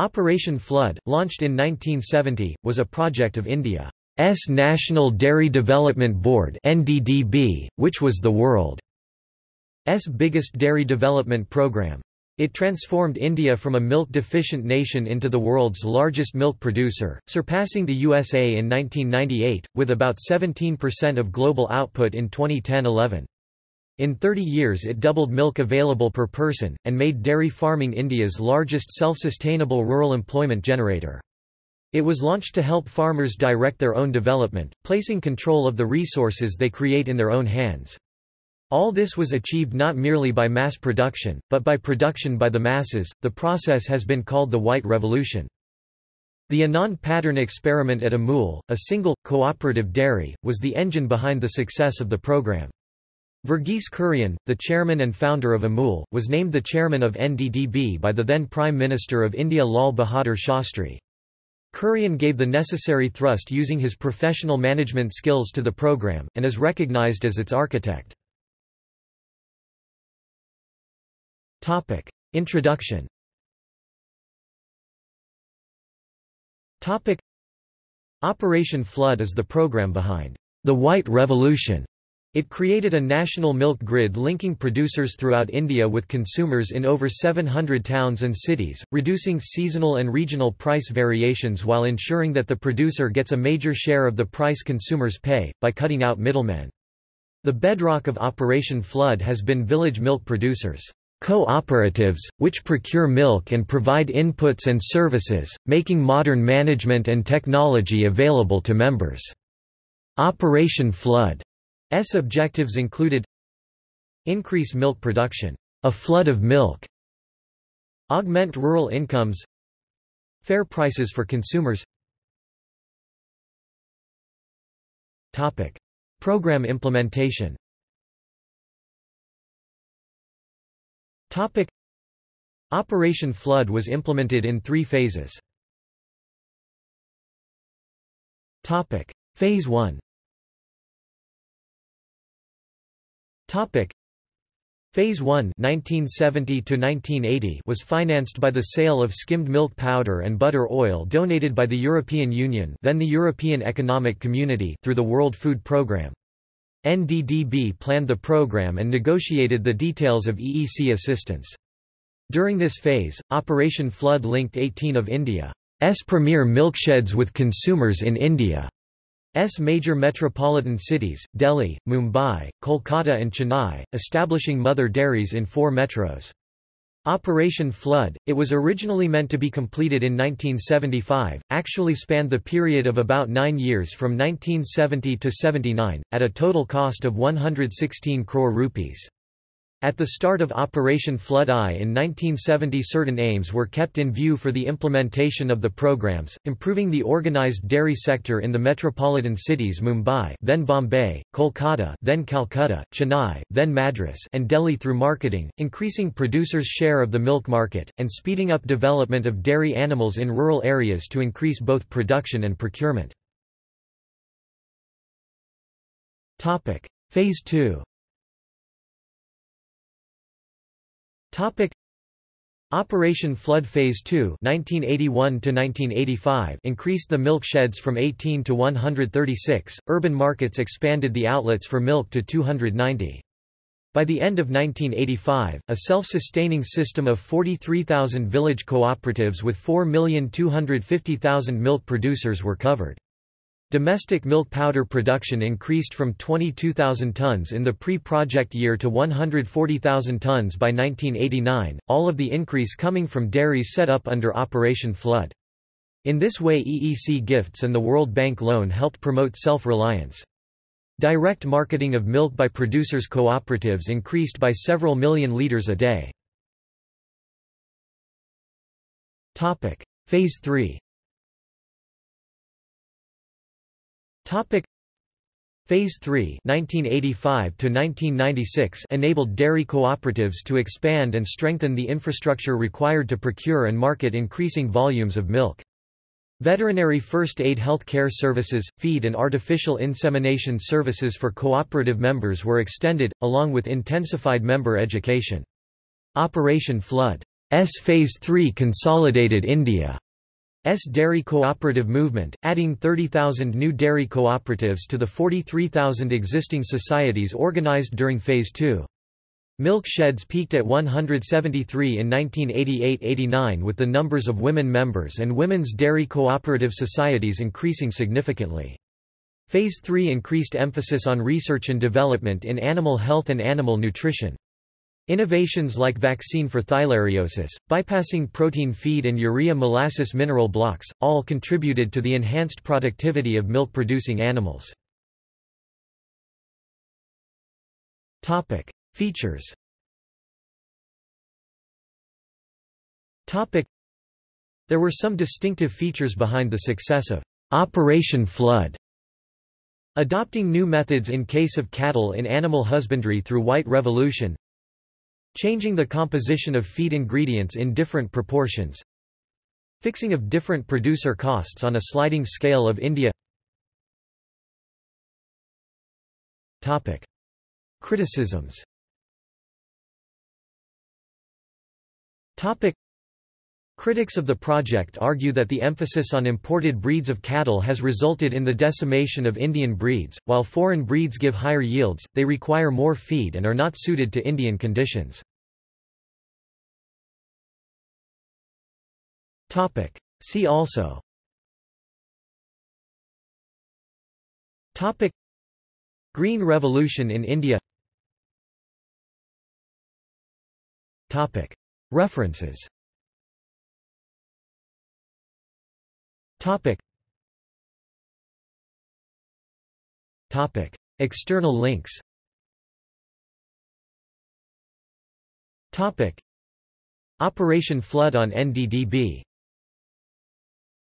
Operation Flood, launched in 1970, was a project of India's National Dairy Development Board (NDDB), which was the world's biggest dairy development program. It transformed India from a milk-deficient nation into the world's largest milk producer, surpassing the USA in 1998, with about 17% of global output in 2010-11. In 30 years it doubled milk available per person, and made dairy farming India's largest self-sustainable rural employment generator. It was launched to help farmers direct their own development, placing control of the resources they create in their own hands. All this was achieved not merely by mass production, but by production by the masses. The process has been called the White Revolution. The Anand pattern experiment at Amul, a single, cooperative dairy, was the engine behind the success of the program. Verghese Kurian, the chairman and founder of Amul, was named the chairman of NDDB by the then Prime Minister of India Lal Bahadur Shastri. Kurian gave the necessary thrust using his professional management skills to the program, and is recognized as its architect. Introduction Operation Flood is the program behind the White Revolution it created a national milk grid linking producers throughout India with consumers in over 700 towns and cities, reducing seasonal and regional price variations while ensuring that the producer gets a major share of the price consumers pay, by cutting out middlemen. The bedrock of Operation Flood has been village milk producers' cooperatives, which procure milk and provide inputs and services, making modern management and technology available to members. Operation Flood S objectives included Increase milk production, a flood of milk, Augment rural incomes Fair prices for consumers Topic. Program implementation Topic. Operation Flood was implemented in three phases. Topic. Phase 1 Topic Phase 1 1970 to 1980 was financed by the sale of skimmed milk powder and butter oil donated by the European Union, then the European Economic Community, through the World Food Programme. NDDB planned the program and negotiated the details of EEC assistance. During this phase, Operation Flood linked 18 of India's premier milksheds with consumers in India. S major metropolitan cities, Delhi, Mumbai, Kolkata and Chennai, establishing mother dairies in four metros. Operation Flood, it was originally meant to be completed in 1975, actually spanned the period of about nine years from 1970 to 79, at a total cost of 116 crore rupees. At the start of Operation Flood I in 1970 certain aims were kept in view for the implementation of the programs, improving the organized dairy sector in the metropolitan cities Mumbai then Bombay, Kolkata then Calcutta, Chennai, then Madras and Delhi through marketing, increasing producers' share of the milk market, and speeding up development of dairy animals in rural areas to increase both production and procurement. Phase 2 Topic Operation Flood Phase 2 1981 increased the milk sheds from 18 to 136, urban markets expanded the outlets for milk to 290. By the end of 1985, a self-sustaining system of 43,000 village cooperatives with 4,250,000 milk producers were covered. Domestic milk powder production increased from 22,000 tons in the pre-project year to 140,000 tons by 1989, all of the increase coming from dairies set up under Operation Flood. In this way EEC gifts and the World Bank loan helped promote self-reliance. Direct marketing of milk by producers' cooperatives increased by several million litres a day. Phase 3 Topic Phase 3 1985 to 1996 enabled dairy cooperatives to expand and strengthen the infrastructure required to procure and market increasing volumes of milk. Veterinary first aid health care services, feed and artificial insemination services for cooperative members were extended, along with intensified member education. Operation Flood S Phase 3 consolidated India's dairy cooperative movement, adding 30,000 new dairy cooperatives to the 43,000 existing societies organized during Phase 2. Milk sheds peaked at 173 in 1988–89 with the numbers of women members and women's dairy cooperative societies increasing significantly. Phase 3 increased emphasis on research and development in animal health and animal nutrition. Innovations like vaccine for theileriosis, bypassing protein feed and urea molasses mineral blocks, all contributed to the enhanced productivity of milk-producing animals. Features There were some distinctive features behind the success of Operation Flood. Adopting new methods in case of cattle in animal husbandry through White Revolution Changing the composition of feed ingredients in different proportions Fixing of different producer costs on a sliding scale of India Topic. Criticisms Topic. Critics of the project argue that the emphasis on imported breeds of cattle has resulted in the decimation of Indian breeds. While foreign breeds give higher yields, they require more feed and are not suited to Indian conditions. Topic. See also Topic. Green Revolution in India Topic. References Topic. Topic. External links Topic. Operation Flood on NDDB